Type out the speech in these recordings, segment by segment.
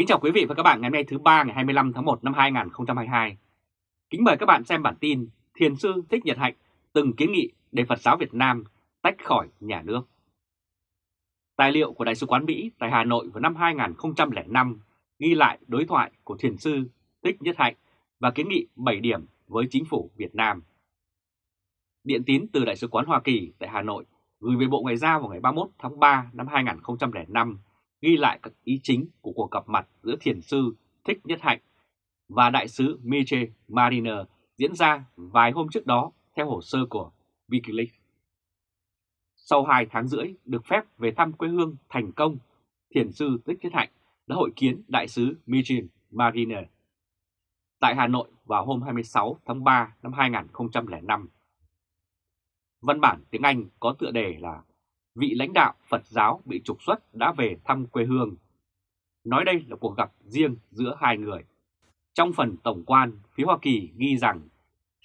Kính chào quý vị và các bạn ngày hôm nay thứ ba ngày 25 tháng 1 năm 2022. Kính mời các bạn xem bản tin Thiền sư Thích Nhật Hạnh từng kiến nghị để Phật giáo Việt Nam tách khỏi nhà nước. Tài liệu của Đại sứ quán Mỹ tại Hà Nội vào năm 2005 ghi lại đối thoại của Thiền sư Thích Nhất Hạnh và kiến nghị 7 điểm với chính phủ Việt Nam. Điện tín từ Đại sứ quán Hoa Kỳ tại Hà Nội gửi về Bộ Ngoại giao vào ngày 31 tháng 3 năm 2005 ghi lại các ý chính của cuộc gặp mặt giữa thiền sư Thích Nhất Hạnh và đại sứ Miche Mariner diễn ra vài hôm trước đó theo hồ sơ của Wikileaks. Sau 2 tháng rưỡi được phép về thăm quê hương thành công, thiền sư Thích Nhất Hạnh đã hội kiến đại sứ Miche Mariner tại Hà Nội vào hôm 26 tháng 3 năm 2005. Văn bản tiếng Anh có tựa đề là vị lãnh đạo Phật giáo bị trục xuất đã về thăm quê hương. Nói đây là cuộc gặp riêng giữa hai người. Trong phần tổng quan, phía Hoa Kỳ ghi rằng,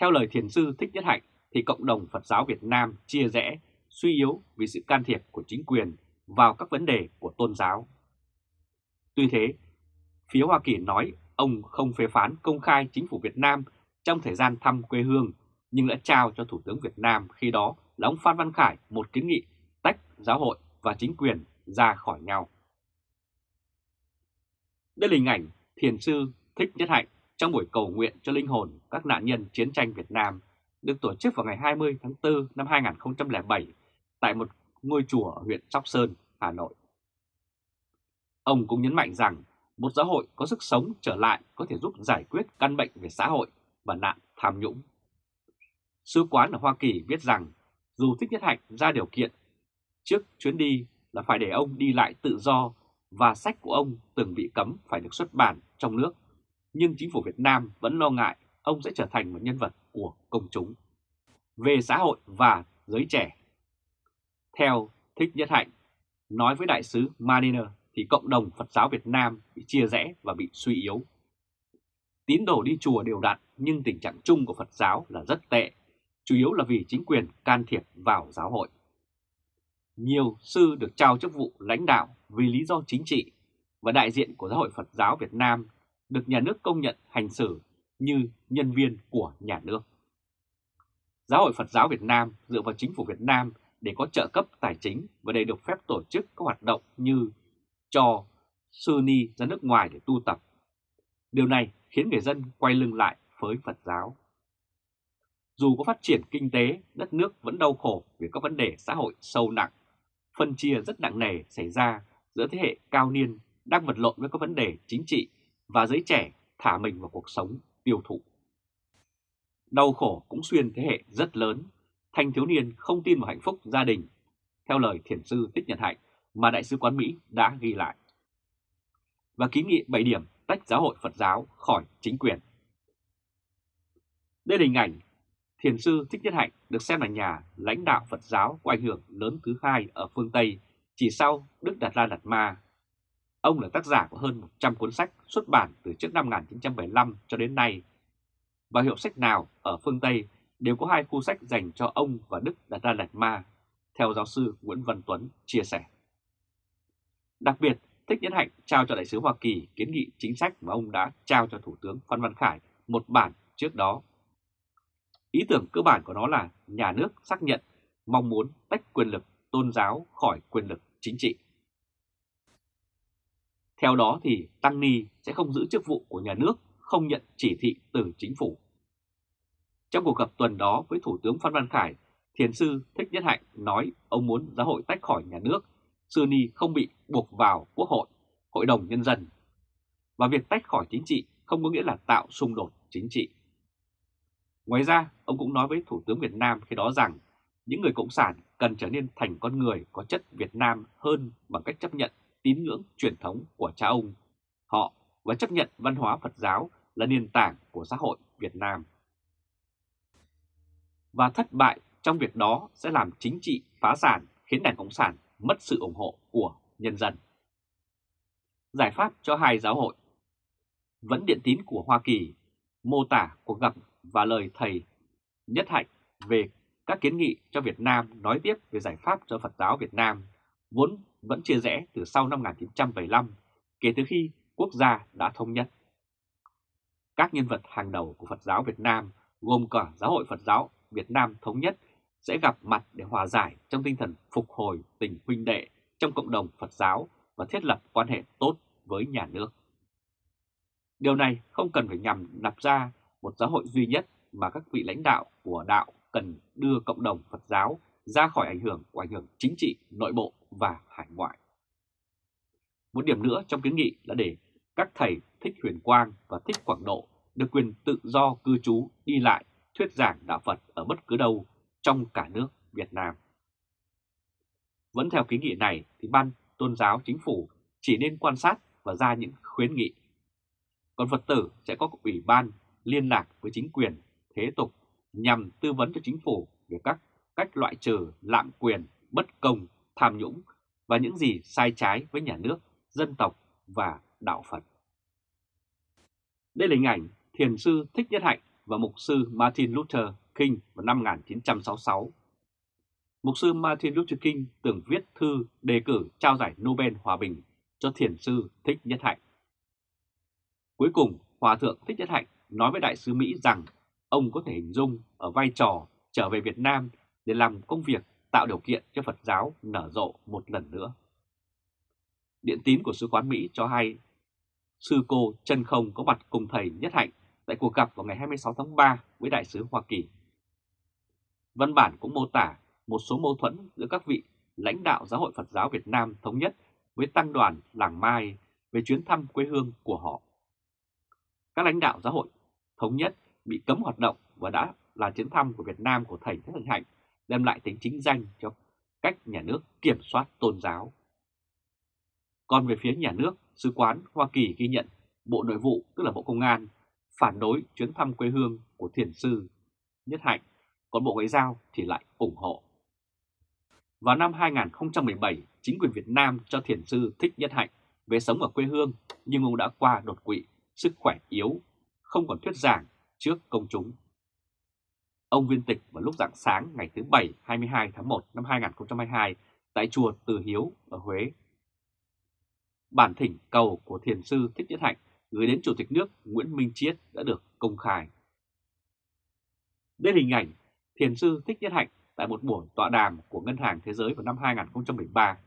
theo lời thiền sư Thích Nhất Hạnh, thì cộng đồng Phật giáo Việt Nam chia rẽ, suy yếu vì sự can thiệp của chính quyền vào các vấn đề của tôn giáo. Tuy thế, phía Hoa Kỳ nói ông không phê phán công khai chính phủ Việt Nam trong thời gian thăm quê hương, nhưng đã trao cho Thủ tướng Việt Nam khi đó là ông Phan Văn Khải một kiến nghị tách giáo hội và chính quyền ra khỏi nhau. Đây là hình ảnh thiền sư Thích Nhất Hạnh trong buổi cầu nguyện cho linh hồn các nạn nhân chiến tranh Việt Nam được tổ chức vào ngày 20 tháng 4 năm 2007 tại một ngôi chùa ở huyện Sóc Sơn, Hà Nội. Ông cũng nhấn mạnh rằng một xã hội có sức sống trở lại có thể giúp giải quyết căn bệnh về xã hội và nạn tham nhũng. Sứ quán ở Hoa Kỳ viết rằng dù Thích Nhất Hạnh ra điều kiện trước chuyến đi là phải để ông đi lại tự do và sách của ông từng bị cấm phải được xuất bản trong nước, nhưng chính phủ Việt Nam vẫn lo ngại ông sẽ trở thành một nhân vật của công chúng. Về xã hội và giới trẻ Theo Thích Nhất Hạnh, nói với đại sứ Mariner thì cộng đồng Phật giáo Việt Nam bị chia rẽ và bị suy yếu. Tín đồ đi chùa đều đặn nhưng tình trạng chung của Phật giáo là rất tệ, chủ yếu là vì chính quyền can thiệp vào giáo hội. Nhiều sư được trao chức vụ lãnh đạo vì lý do chính trị và đại diện của Giáo hội Phật giáo Việt Nam được nhà nước công nhận hành xử như nhân viên của nhà nước. Giáo hội Phật giáo Việt Nam dựa vào chính phủ Việt Nam để có trợ cấp tài chính và để được phép tổ chức các hoạt động như cho sư ni ra nước ngoài để tu tập. Điều này khiến người dân quay lưng lại với Phật giáo. Dù có phát triển kinh tế, đất nước vẫn đau khổ vì các vấn đề xã hội sâu nặng phân chia rất nặng nề xảy ra giữa thế hệ cao niên đang vật lộn với các vấn đề chính trị và giới trẻ thả mình vào cuộc sống tiêu thụ. Đau khổ cũng xuyên thế hệ rất lớn, thanh thiếu niên không tin vào hạnh phúc gia đình, theo lời thiền sư Tích Nhật Hạnh mà Đại sứ quán Mỹ đã ghi lại. Và ký nghị 7 điểm tách giáo hội Phật giáo khỏi chính quyền. Đây là hình ảnh Thiền sư Thích Nhất Hạnh được xem là nhà lãnh đạo Phật giáo có ảnh hưởng lớn thứ hai ở phương Tây, chỉ sau Đức Đạt La Đạt Ma. Ông là tác giả của hơn 100 cuốn sách xuất bản từ trước năm 1975 cho đến nay. Và hiệu sách nào ở phương Tây đều có hai khu sách dành cho ông và Đức Đạt La Đạt Ma, theo giáo sư Nguyễn Văn Tuấn chia sẻ. Đặc biệt, Thích Nhất Hạnh trao cho Đại sứ Hoa Kỳ kiến nghị chính sách mà ông đã trao cho Thủ tướng Phan Văn Khải một bản trước đó Ý tưởng cơ bản của nó là nhà nước xác nhận mong muốn tách quyền lực tôn giáo khỏi quyền lực chính trị. Theo đó thì Tăng Ni sẽ không giữ chức vụ của nhà nước, không nhận chỉ thị từ chính phủ. Trong cuộc gặp tuần đó với Thủ tướng Phan Văn Khải, Thiền sư Thích Nhất Hạnh nói ông muốn giáo hội tách khỏi nhà nước, sư ni không bị buộc vào quốc hội, hội đồng nhân dân. Và việc tách khỏi chính trị không có nghĩa là tạo xung đột chính trị. Ngoài ra, ông cũng nói với Thủ tướng Việt Nam khi đó rằng những người Cộng sản cần trở nên thành con người có chất Việt Nam hơn bằng cách chấp nhận tín ngưỡng truyền thống của cha ông, họ và chấp nhận văn hóa Phật giáo là nền tảng của xã hội Việt Nam. Và thất bại trong việc đó sẽ làm chính trị phá sản khiến Đảng Cộng sản mất sự ủng hộ của nhân dân. Giải pháp cho hai giáo hội Vẫn điện tín của Hoa Kỳ mô tả cuộc gặp và lời thầy Nhất Hạnh về các kiến nghị cho Việt Nam nói tiếp về giải pháp cho Phật giáo Việt Nam, vốn vẫn chia rẽ từ sau năm 1975 kể từ khi quốc gia đã thống nhất. Các nhân vật hàng đầu của Phật giáo Việt Nam, gồm cả Giáo hội Phật giáo Việt Nam Thống nhất, sẽ gặp mặt để hòa giải trong tinh thần phục hồi tình huynh đệ trong cộng đồng Phật giáo và thiết lập quan hệ tốt với nhà nước. Điều này không cần phải nhằm nạp ra một giáo hội duy nhất mà các vị lãnh đạo của đạo cần đưa cộng đồng Phật giáo ra khỏi ảnh hưởng của ảnh hưởng chính trị, nội bộ và hải ngoại. Một điểm nữa trong kiến nghị là để các thầy Thích Huyền Quang và Thích Quảng Độ được quyền tự do cư trú đi lại thuyết giảng đạo Phật ở bất cứ đâu trong cả nước Việt Nam. Vẫn theo kiến nghị này thì Ban Tôn giáo Chính phủ chỉ nên quan sát và ra những khuyến nghị. Còn Phật tử sẽ có ủy ban liên lạc với chính quyền, thế tục nhằm tư vấn cho chính phủ về các cách loại trừ lạm quyền, bất công, tham nhũng và những gì sai trái với nhà nước, dân tộc và đạo Phật. Đây là hình ảnh Thiền sư Thích Nhất Hạnh và Mục sư Martin Luther King vào năm 1966. Mục sư Martin Luther King từng viết thư đề cử trao giải Nobel Hòa Bình cho Thiền sư Thích Nhất Hạnh. Cuối cùng, Hòa Thượng Thích Nhất Hạnh nói với Đại sứ Mỹ rằng ông có thể hình dung ở vai trò trở về Việt Nam để làm công việc tạo điều kiện cho Phật giáo nở rộ một lần nữa. Điện tín của Sứ quán Mỹ cho hay, sư cô chân không có mặt cùng thầy Nhất Hạnh tại cuộc gặp vào ngày 26 tháng 3 với Đại sứ Hoa Kỳ. Văn bản cũng mô tả một số mâu thuẫn giữa các vị lãnh đạo Giáo hội Phật giáo Việt Nam thống nhất với tăng đoàn Làng Mai về chuyến thăm quê hương của họ. Các lãnh đạo giáo hội thống nhất bị cấm hoạt động và đã là chuyến thăm của Việt Nam của thầy Thích Hạnh Hạnh đem lại tính chính danh cho cách nhà nước kiểm soát tôn giáo. Còn về phía nhà nước, Sứ quán Hoa Kỳ ghi nhận Bộ Nội vụ, tức là Bộ Công an, phản đối chuyến thăm quê hương của thiền sư Nhất Hạnh, còn Bộ Ngoại giao thì lại ủng hộ. Vào năm 2017, chính quyền Việt Nam cho thiền sư Thích Nhất Hạnh về sống ở quê hương nhưng ông đã qua đột quỵ, sức khỏe yếu, không còn thuyết giảng trước công chúng. Ông viên tịch vào lúc rạng sáng ngày thứ Bảy 22 tháng 1 năm 2022 tại chùa Từ Hiếu ở Huế. Bản thỉnh cầu của thiền sư Thích Nhất Hạnh gửi đến Chủ tịch nước Nguyễn Minh Chiết đã được công khai. Đây là hình ảnh thiền sư Thích Nhất Hạnh tại một buổi tọa đàm của Ngân hàng Thế giới vào năm 2013.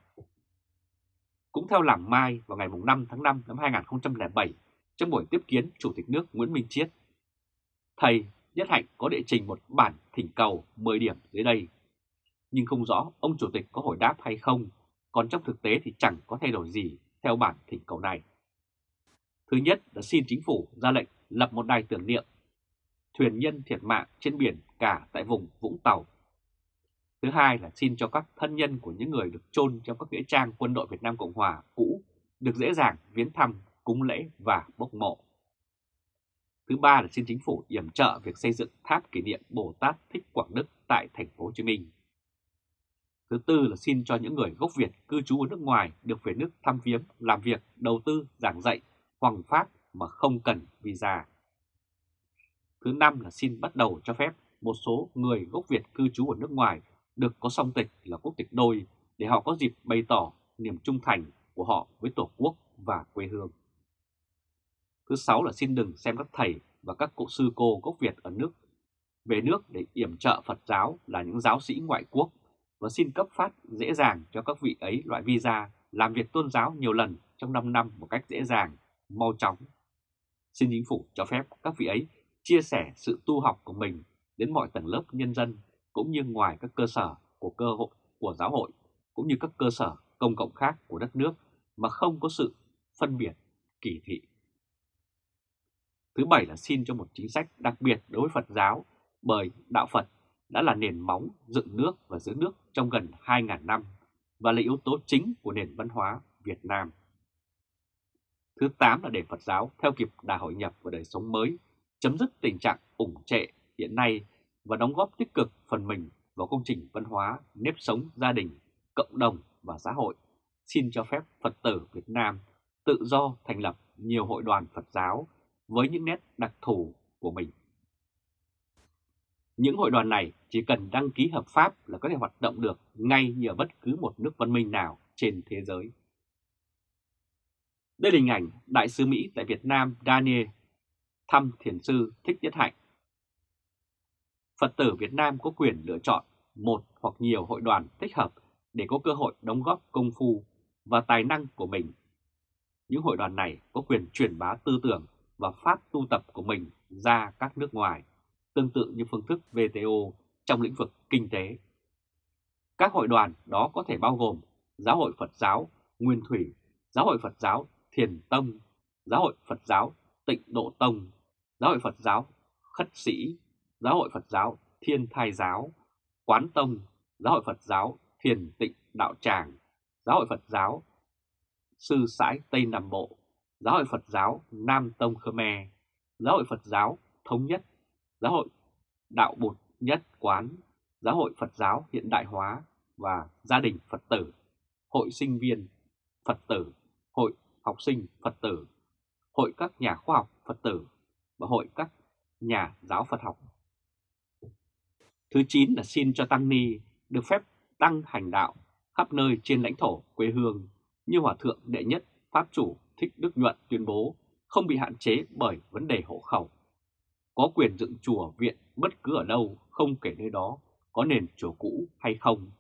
Cũng theo Làng Mai vào ngày 5 tháng 5 năm 2007, trong buổi tiếp kiến Chủ tịch nước Nguyễn Minh Chiết, thầy Nhất Hạnh có đệ trình một bản thỉnh cầu 10 điểm dưới đây. Nhưng không rõ ông Chủ tịch có hồi đáp hay không, còn trong thực tế thì chẳng có thay đổi gì theo bản thỉnh cầu này. Thứ nhất là xin chính phủ ra lệnh lập một đài tưởng niệm thuyền nhân thiệt mạng trên biển cả tại vùng Vũng Tàu. Thứ hai là xin cho các thân nhân của những người được chôn trong các nghĩa trang quân đội Việt Nam Cộng Hòa cũ được dễ dàng viếng thăm, cúng lễ và bốc mộ. Thứ ba là xin chính phủ yểm trợ việc xây dựng tháp kỷ niệm Bồ Tát Thích Quảng Đức tại thành phố Hồ Chí Minh. Thứ tư là xin cho những người gốc Việt cư trú ở nước ngoài được về nước thăm viếng, làm việc, đầu tư, giảng dạy, hoàng pháp mà không cần visa. Thứ năm là xin bắt đầu cho phép một số người gốc Việt cư trú ở nước ngoài được có song tịch là quốc tịch đôi để họ có dịp bày tỏ niềm trung thành của họ với Tổ quốc và quê hương. Thứ sáu là xin đừng xem các thầy và các cụ sư cô gốc Việt ở nước về nước để yểm trợ Phật giáo là những giáo sĩ ngoại quốc và xin cấp phát dễ dàng cho các vị ấy loại visa làm việc tôn giáo nhiều lần trong 5 năm một cách dễ dàng, mau chóng. Xin chính phủ cho phép các vị ấy chia sẻ sự tu học của mình đến mọi tầng lớp nhân dân cũng như ngoài các cơ sở của cơ hội của giáo hội cũng như các cơ sở công cộng khác của đất nước mà không có sự phân biệt, kỳ thị. Thứ bảy là xin cho một chính sách đặc biệt đối với Phật giáo bởi Đạo Phật đã là nền móng dựng nước và giữ nước trong gần 2.000 năm và là yếu tố chính của nền văn hóa Việt Nam. Thứ 8 là để Phật giáo theo kịp đà hội nhập và đời sống mới, chấm dứt tình trạng ủng trệ hiện nay và đóng góp tích cực phần mình vào công trình văn hóa, nếp sống gia đình, cộng đồng và xã hội. Xin cho phép Phật tử Việt Nam tự do thành lập nhiều hội đoàn Phật giáo với những nét đặc thù của mình. Những hội đoàn này chỉ cần đăng ký hợp pháp là có thể hoạt động được ngay như ở bất cứ một nước văn minh nào trên thế giới. Đây là hình ảnh Đại sứ Mỹ tại Việt Nam Daniel thăm thiền sư Thích Nhất Hạnh. Phật tử Việt Nam có quyền lựa chọn một hoặc nhiều hội đoàn thích hợp để có cơ hội đóng góp công phu và tài năng của mình. Những hội đoàn này có quyền truyền bá tư tưởng và pháp tu tập của mình ra các nước ngoài, tương tự như phương thức VTO trong lĩnh vực kinh tế. Các hội đoàn đó có thể bao gồm Giáo hội Phật giáo Nguyên Thủy, Giáo hội Phật giáo Thiền Tông, Giáo hội Phật giáo Tịnh Độ Tông, Giáo hội Phật giáo Khất Sĩ, Giáo hội Phật giáo Thiên Thai Giáo, Quán Tông, Giáo hội Phật giáo Thiền Tịnh Đạo Tràng, Giáo hội Phật giáo Sư Sãi Tây Nam Bộ, Giáo hội Phật giáo Nam Tông Khmer, Giáo hội Phật giáo Thống Nhất, Giáo hội Đạo Bụt Nhất Quán, Giáo hội Phật giáo Hiện Đại Hóa và Gia đình Phật tử, Hội sinh viên Phật tử, Hội học sinh Phật tử, Hội các nhà khoa học Phật tử và Hội các nhà giáo Phật học. Thứ 9 là xin cho Tăng Ni được phép tăng hành đạo khắp nơi trên lãnh thổ quê hương như Hòa Thượng Đệ Nhất Pháp Chủ Thích Đức Nhuận tuyên bố không bị hạn chế bởi vấn đề hộ khẩu. Có quyền dựng chùa viện bất cứ ở đâu, không kể nơi đó có nền chùa cũ hay không.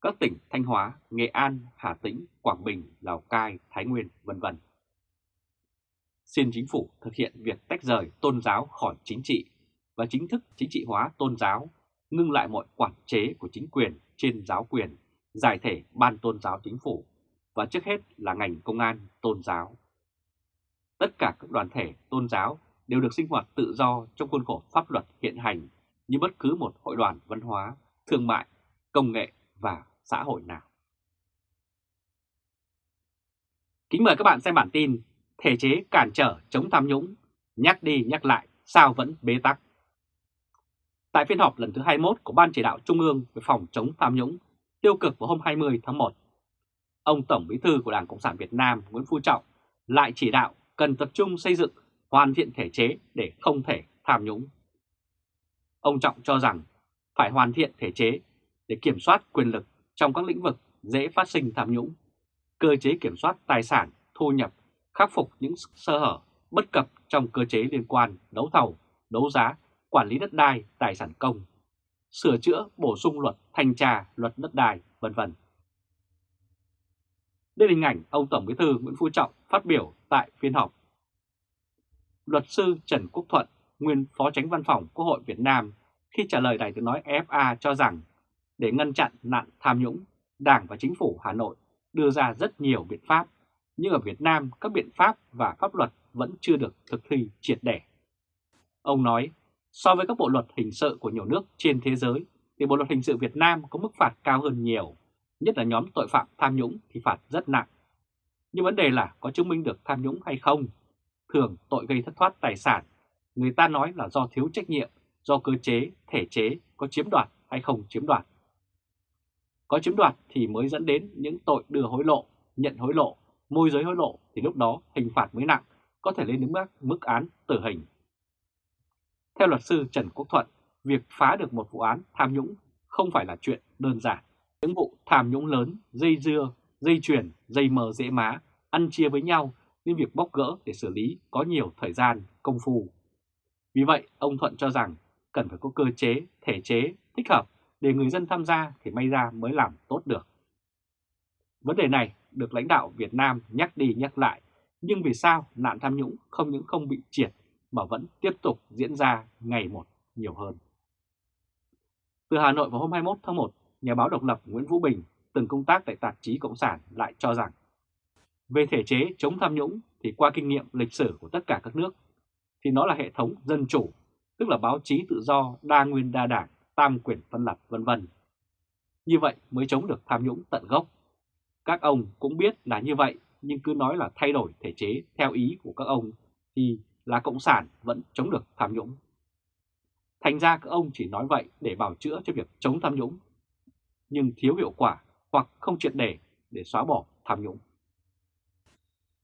Các tỉnh Thanh Hóa, Nghệ An, Hà Tĩnh, Quảng Bình, Lào Cai, Thái Nguyên, vân vân. Xin chính phủ thực hiện việc tách rời tôn giáo khỏi chính trị và chính thức chính trị hóa tôn giáo, ngưng lại mọi quản chế của chính quyền trên giáo quyền, giải thể ban tôn giáo chính phủ và trước hết là ngành công an tôn giáo. Tất cả các đoàn thể tôn giáo đều được sinh hoạt tự do trong khuôn khổ pháp luật hiện hành như bất cứ một hội đoàn văn hóa, thương mại, công nghệ và xã hội nào. Kính mời các bạn xem bản tin Thể chế cản trở chống tham nhũng, nhắc đi nhắc lại sao vẫn bế tắc. Tại phiên họp lần thứ 21 của Ban Chỉ đạo Trung ương về phòng chống tham nhũng tiêu cực vào hôm 20 tháng 1, ông Tổng Bí thư của Đảng Cộng sản Việt Nam Nguyễn Phú Trọng lại chỉ đạo cần tập trung xây dựng hoàn thiện thể chế để không thể tham nhũng. Ông Trọng cho rằng phải hoàn thiện thể chế để kiểm soát quyền lực trong các lĩnh vực dễ phát sinh tham nhũng, cơ chế kiểm soát tài sản, thu nhập, khắc phục những sơ hở, bất cập trong cơ chế liên quan đấu thầu, đấu giá, quản lý đất đai, tài sản công, sửa chữa, bổ sung luật thanh tra, luật đất đai, vân vân. Đây là hình ảnh ông Tổng Bí thư Nguyễn Phú Trọng phát biểu tại phiên họp. Luật sư Trần Quốc Thuận, nguyên Phó Tránh Văn phòng Quốc hội Việt Nam, khi trả lời Đài tiếng nói FA cho rằng để ngăn chặn nạn tham nhũng, Đảng và Chính phủ Hà Nội đưa ra rất nhiều biện pháp, nhưng ở Việt Nam các biện pháp và pháp luật vẫn chưa được thực thi triệt để. Ông nói, so với các bộ luật hình sự của nhiều nước trên thế giới, thì bộ luật hình sự Việt Nam có mức phạt cao hơn nhiều, nhất là nhóm tội phạm tham nhũng thì phạt rất nặng. Nhưng vấn đề là có chứng minh được tham nhũng hay không? Thường tội gây thất thoát tài sản, người ta nói là do thiếu trách nhiệm, do cơ chế, thể chế có chiếm đoạt hay không chiếm đoạt. Có chiếm đoạt thì mới dẫn đến những tội đưa hối lộ, nhận hối lộ, môi giới hối lộ thì lúc đó hình phạt mới nặng, có thể lên đến mức, mức án tử hình. Theo luật sư Trần Quốc Thuận, việc phá được một vụ án tham nhũng không phải là chuyện đơn giản. Những vụ tham nhũng lớn, dây dưa, dây chuyển dây mờ dễ má, ăn chia với nhau nên việc bóc gỡ để xử lý có nhiều thời gian, công phu. Vì vậy, ông Thuận cho rằng cần phải có cơ chế, thể chế thích hợp để người dân tham gia thì may ra mới làm tốt được. Vấn đề này được lãnh đạo Việt Nam nhắc đi nhắc lại, nhưng vì sao nạn tham nhũng không những không bị triệt mà vẫn tiếp tục diễn ra ngày một nhiều hơn. Từ Hà Nội vào hôm 21 tháng 1, nhà báo độc lập Nguyễn Vũ Bình từng công tác tại tạp chí Cộng sản lại cho rằng về thể chế chống tham nhũng thì qua kinh nghiệm lịch sử của tất cả các nước thì nó là hệ thống dân chủ, tức là báo chí tự do, đa nguyên đa đảng, tam quyền phân lập vân vân. Như vậy mới chống được tham nhũng tận gốc. Các ông cũng biết là như vậy nhưng cứ nói là thay đổi thể chế theo ý của các ông thì là Cộng sản vẫn chống được tham nhũng. Thành ra các ông chỉ nói vậy để bảo chữa cho việc chống tham nhũng, nhưng thiếu hiệu quả hoặc không triệt để để xóa bỏ tham nhũng.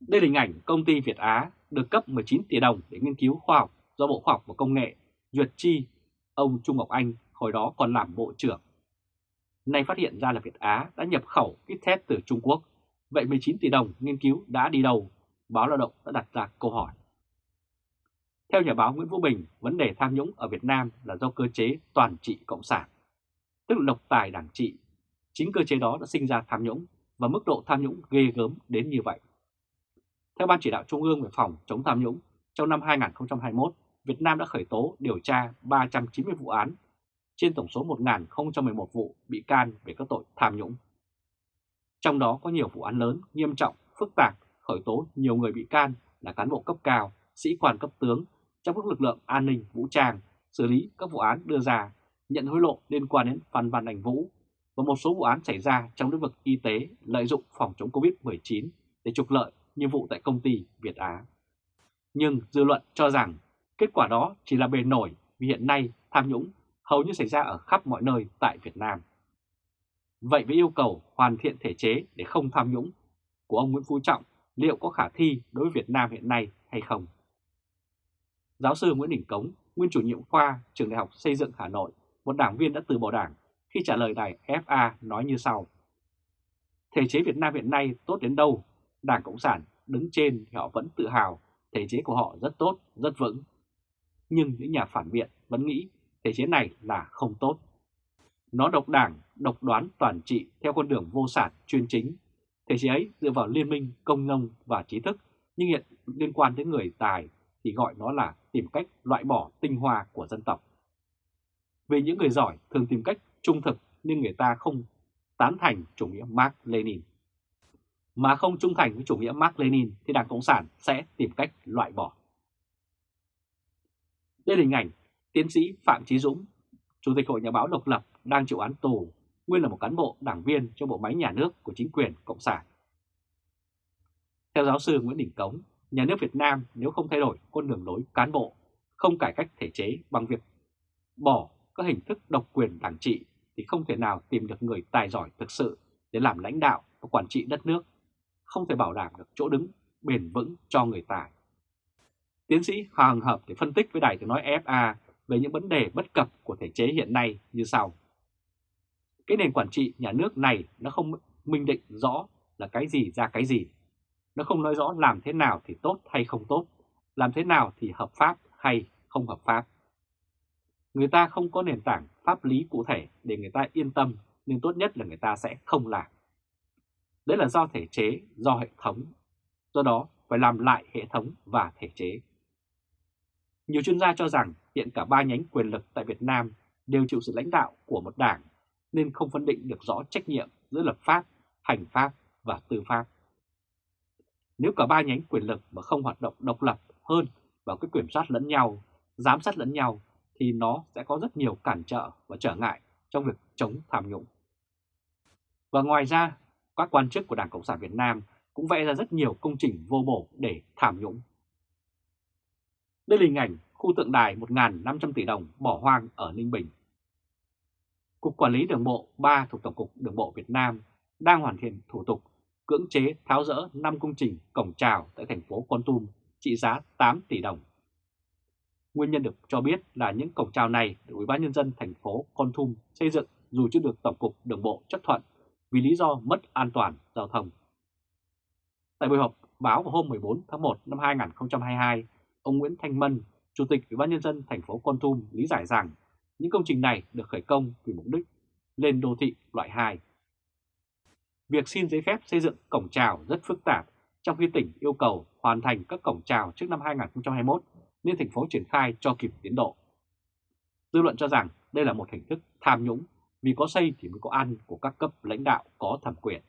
Đây là hình ảnh công ty Việt Á được cấp 19 tỷ đồng để nghiên cứu khoa học do Bộ Khoa học và Công nghệ duyệt chi ông Trung Ngọc Anh hồi đó còn làm bộ trưởng. Nay phát hiện ra là Việt Á đã nhập khẩu kit test từ Trung Quốc, vậy 19 tỷ đồng nghiên cứu đã đi đâu báo Lao động đã đặt ra câu hỏi. Theo nhà báo Nguyễn Vũ Bình, vấn đề tham nhũng ở Việt Nam là do cơ chế toàn trị cộng sản, tức là độc tài đảng trị. Chính cơ chế đó đã sinh ra tham nhũng và mức độ tham nhũng ghê gớm đến như vậy. Theo Ban chỉ đạo Trung ương về phòng chống tham nhũng, trong năm 2021, Việt Nam đã khởi tố điều tra 390 vụ án trên tổng số 1.011 vụ bị can về các tội tham nhũng. Trong đó có nhiều vụ án lớn, nghiêm trọng, phức tạp, khởi tố nhiều người bị can là cán bộ cấp cao, sĩ quan cấp tướng trong các lực lượng an ninh vũ trang, xử lý các vụ án đưa ra, nhận hối lộ liên quan đến Phan Văn Anh Vũ và một số vụ án xảy ra trong lĩnh vực y tế lợi dụng phòng chống Covid-19 để trục lợi như vụ tại công ty Việt Á. Nhưng dư luận cho rằng kết quả đó chỉ là bề nổi vì hiện nay tham nhũng hầu như xảy ra ở khắp mọi nơi tại Việt Nam. Vậy với yêu cầu hoàn thiện thể chế để không tham nhũng của ông Nguyễn Phú Trọng liệu có khả thi đối với Việt Nam hiện nay hay không? Giáo sư Nguyễn Đình Cống, nguyên chủ nhiệm khoa Trường Đại học Xây dựng Hà Nội, một đảng viên đã từ bỏ đảng khi trả lời đài FA nói như sau. Thể chế Việt Nam hiện nay tốt đến đâu, Đảng Cộng sản đứng trên thì họ vẫn tự hào thể chế của họ rất tốt, rất vững. Nhưng những nhà phản biện vẫn nghĩ thể chế này là không tốt. Nó độc đảng, độc đoán toàn trị theo con đường vô sản chuyên chính. Thể chế ấy dựa vào liên minh công nông và trí thức, nhưng hiện liên quan đến người tài thì gọi nó là tìm cách loại bỏ tinh hoa của dân tộc. Vì những người giỏi thường tìm cách trung thực nhưng người ta không tán thành chủ nghĩa Mark Lenin. Mà không trung thành với chủ nghĩa Mark Lenin thì Đảng Cộng sản sẽ tìm cách loại bỏ. Đây là hình ảnh tiến sĩ Phạm Chí Dũng, Chủ tịch Hội Nhà báo độc lập đang chịu án tù, nguyên là một cán bộ đảng viên trong bộ máy nhà nước của chính quyền Cộng sản. Theo giáo sư Nguyễn Đình Cống, nhà nước Việt Nam nếu không thay đổi con đường lối cán bộ, không cải cách thể chế bằng việc bỏ các hình thức độc quyền đảng trị thì không thể nào tìm được người tài giỏi thực sự để làm lãnh đạo và quản trị đất nước, không thể bảo đảm được chỗ đứng bền vững cho người tài. Tiến sĩ Hoàng Hợp để phân tích với đài tiếng nói FA về những vấn đề bất cập của thể chế hiện nay như sau. Cái nền quản trị nhà nước này nó không minh định rõ là cái gì ra cái gì. Nó không nói rõ làm thế nào thì tốt hay không tốt, làm thế nào thì hợp pháp hay không hợp pháp. Người ta không có nền tảng pháp lý cụ thể để người ta yên tâm, nhưng tốt nhất là người ta sẽ không làm. Đấy là do thể chế, do hệ thống. Do đó phải làm lại hệ thống và thể chế. Nhiều chuyên gia cho rằng hiện cả ba nhánh quyền lực tại Việt Nam đều chịu sự lãnh đạo của một đảng nên không phân định được rõ trách nhiệm giữa lập pháp, hành pháp và tư pháp. Nếu cả ba nhánh quyền lực mà không hoạt động độc lập hơn vào cái kiểm soát lẫn nhau, giám sát lẫn nhau thì nó sẽ có rất nhiều cản trở và trở ngại trong việc chống tham nhũng. Và ngoài ra, các quan chức của Đảng Cộng sản Việt Nam cũng vẽ ra rất nhiều công trình vô bổ để tham nhũng. Đây là hình ảnh khu tượng đài 1.500 tỷ đồng bỏ hoang ở Ninh Bình. Cục Quản lý Đường bộ 3 thuộc Tổng cục Đường bộ Việt Nam đang hoàn thiện thủ tục cưỡng chế tháo rỡ 5 công trình cổng trào tại thành phố Con Tum trị giá 8 tỷ đồng. Nguyên nhân được cho biết là những cổng trào này được Ủy ban nhân dân thành phố Con Tum xây dựng dù chưa được Tổng cục Đường bộ chấp thuận vì lý do mất an toàn giao thông. Tại buổi họp báo vào hôm 14 tháng 1 năm 2022, ông Nguyễn Thanh Mân, Chủ tịch Ủy ban nhân dân thành phố Con Tum lý giải rằng những công trình này được khởi công vì mục đích lên đô thị loại 2. Việc xin giấy phép xây dựng cổng trào rất phức tạp, trong khi tỉnh yêu cầu hoàn thành các cổng trào trước năm 2021 nên thành phố triển khai cho kịp tiến độ. Dư luận cho rằng đây là một hình thức tham nhũng vì có xây thì mới có ăn của các cấp lãnh đạo có thẩm quyền.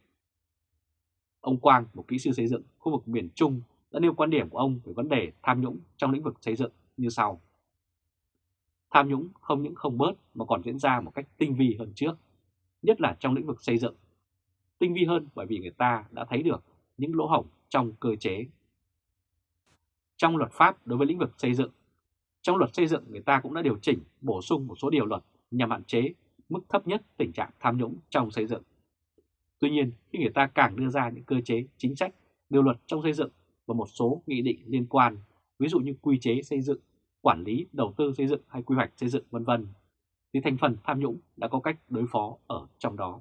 Ông Quang, một kỹ sư xây dựng khu vực miền Trung đã nêu quan điểm của ông về vấn đề tham nhũng trong lĩnh vực xây dựng như sau. Tham nhũng không những không bớt mà còn diễn ra một cách tinh vi hơn trước, nhất là trong lĩnh vực xây dựng. Tinh vi hơn bởi vì người ta đã thấy được những lỗ hổng trong cơ chế. Trong luật pháp đối với lĩnh vực xây dựng, trong luật xây dựng người ta cũng đã điều chỉnh bổ sung một số điều luật nhằm hạn chế mức thấp nhất tình trạng tham nhũng trong xây dựng. Tuy nhiên, khi người ta càng đưa ra những cơ chế, chính sách, điều luật trong xây dựng và một số nghị định liên quan, ví dụ như quy chế xây dựng, quản lý, đầu tư xây dựng hay quy hoạch xây dựng vân vân, thì thành phần tham nhũng đã có cách đối phó ở trong đó.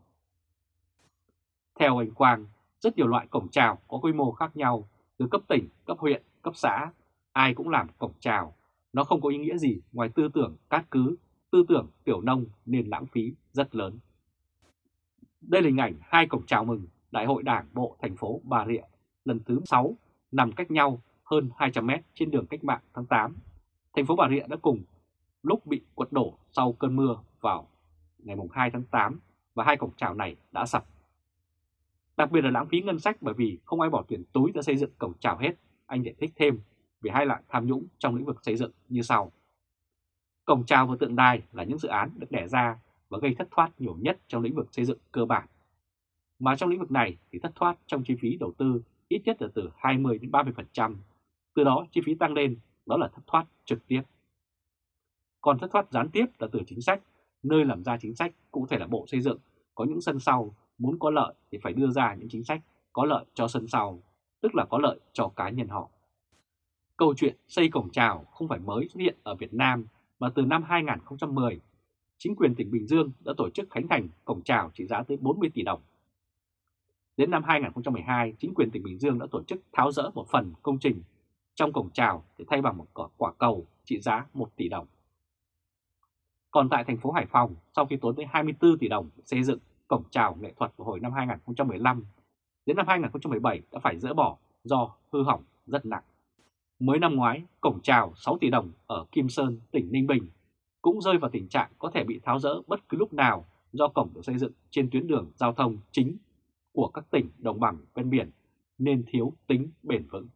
Theo anh Quang, rất nhiều loại cổng trào có quy mô khác nhau, từ cấp tỉnh, cấp huyện, cấp xã, ai cũng làm cổng trào. Nó không có ý nghĩa gì ngoài tư tưởng cát cứ, tư tưởng tiểu nông nên lãng phí rất lớn. Đây là hình ảnh hai cổng chào mừng Đại hội Đảng Bộ thành phố Bà Rịa lần thứ 6 nằm cách nhau hơn 200 mét trên đường cách mạng tháng 8. Thành phố Bà Rịa đã cùng lúc bị quật đổ sau cơn mưa vào ngày 2 tháng 8 và hai cổng chào này đã sập. Đặc biệt là lãng phí ngân sách bởi vì không ai bỏ tiền túi ra xây dựng cổng chào hết. Anh giải thích thêm về hai loại tham nhũng trong lĩnh vực xây dựng như sau. Cổng chào và tượng đài là những dự án được đẻ ra và gây thất thoát nhiều nhất trong lĩnh vực xây dựng cơ bản. Mà trong lĩnh vực này thì thất thoát trong chi phí đầu tư ít nhất là từ 20 đến 30%. Từ đó chi phí tăng lên, đó là thất thoát trực tiếp. Còn thất thoát gián tiếp là từ chính sách, nơi làm ra chính sách cụ thể là Bộ Xây dựng có những sân sau muốn có lợi thì phải đưa ra những chính sách có lợi cho sân sau, tức là có lợi cho cá nhân họ. Câu chuyện xây cổng trào không phải mới xuất hiện ở Việt Nam mà từ năm 2010, chính quyền tỉnh Bình Dương đã tổ chức khánh thành cổng trào trị giá tới 40 tỷ đồng. Đến năm 2012, chính quyền tỉnh Bình Dương đã tổ chức tháo rỡ một phần công trình trong cổng trào để thay bằng một quả cầu trị giá 1 tỷ đồng. Còn tại thành phố Hải Phòng, sau khi tốn tới 24 tỷ đồng xây dựng cổng trào nghệ thuật vào hồi năm 2015, đến năm 2017 đã phải dỡ bỏ do hư hỏng rất nặng. Mới năm ngoái, cổng trào 6 tỷ đồng ở Kim Sơn, tỉnh Ninh Bình cũng rơi vào tình trạng có thể bị tháo rỡ bất cứ lúc nào do cổng được xây dựng trên tuyến đường giao thông chính của các tỉnh đồng bằng ven biển nên thiếu tính bền vững.